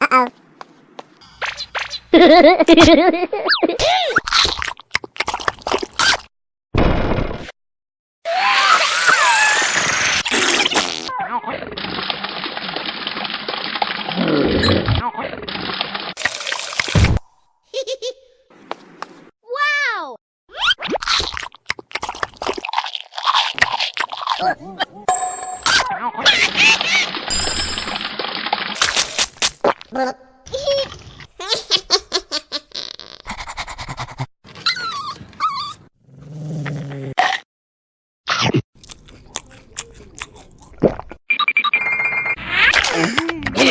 Uh-oh.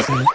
Mm-hmm.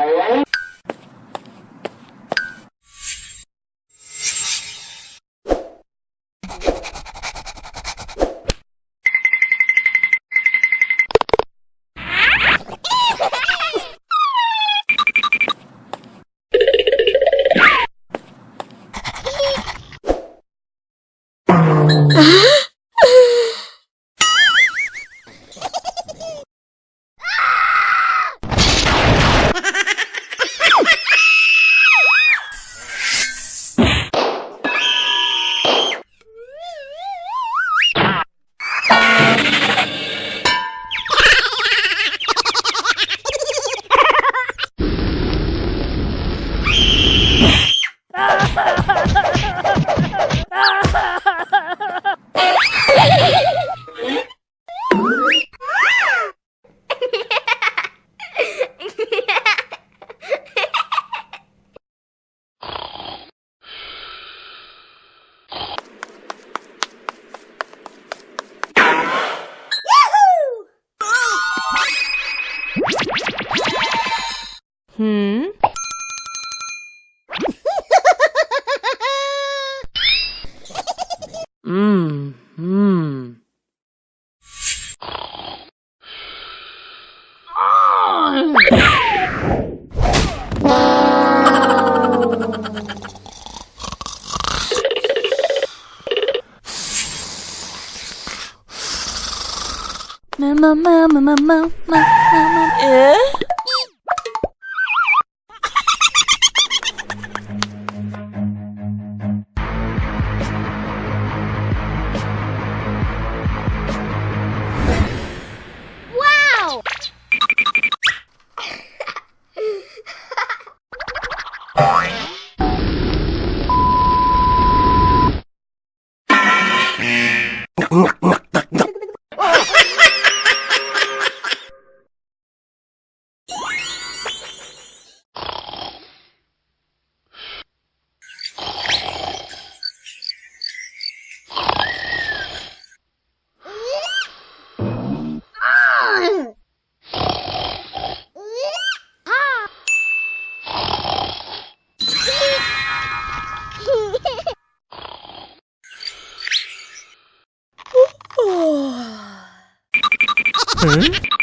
Ah! 嗯。嗯嗯。啊！妈妈妈妈妈妈妈。诶？look, look, look. 嗯？